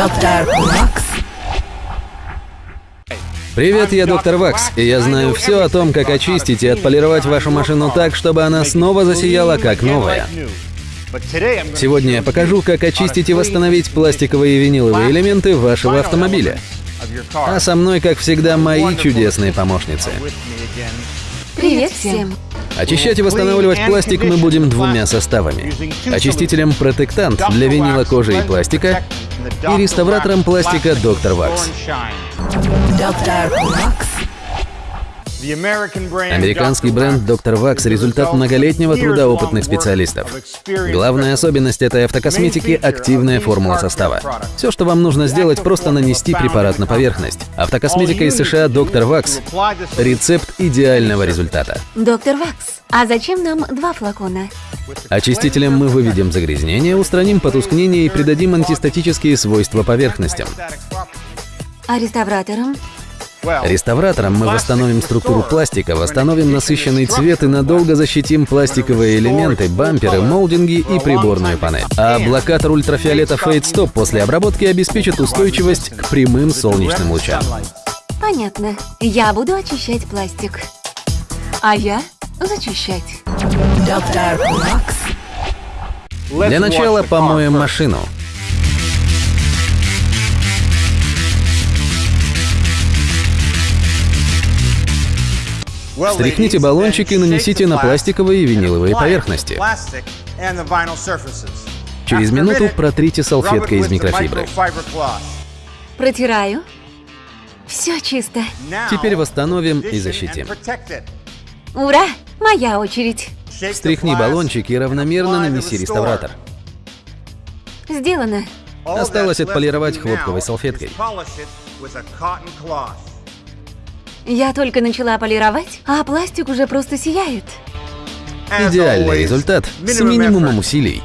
Доктор Вакс. Привет, я доктор Вакс, и я знаю все о том, как очистить и отполировать вашу машину так, чтобы она снова засияла как новая. Сегодня я покажу, как очистить и восстановить пластиковые и виниловые элементы вашего автомобиля. А со мной, как всегда, мои чудесные помощницы. Привет всем! Очищать и восстанавливать пластик мы будем двумя составами. Очистителем протектант для винила, кожи и пластика и реставратором пластика Доктор Вакс. Американский бренд Доктор Вакс – результат многолетнего труда опытных специалистов. Главная особенность этой автокосметики – активная формула состава. Все, что вам нужно сделать, просто нанести препарат на поверхность. Автокосметика из США Доктор Вакс – рецепт идеального результата. Доктор Вакс, а зачем нам два флакона? Очистителем мы выведем загрязнение, устраним потускнение и придадим антистатические свойства поверхностям. А реставратором? Реставратором мы восстановим структуру пластика, восстановим насыщенный цвет и надолго защитим пластиковые элементы, бамперы, молдинги и приборную панель. А блокатор ультрафиолета Fade Stop после обработки обеспечит устойчивость к прямым солнечным лучам. Понятно. Я буду очищать пластик. А я зачищать. Доктор Вакс. Для начала помоем машину. Стряхните баллончик и нанесите на пластиковые и виниловые поверхности. Через минуту протрите салфеткой из микрофибры. Протираю. Все чисто. Теперь восстановим и защитим. Ура! Моя очередь. Встряхни баллончик и равномерно нанеси реставратор. Сделано. Осталось отполировать хлопковой салфеткой. Я только начала полировать, а пластик уже просто сияет. Идеальный результат с минимумом усилий.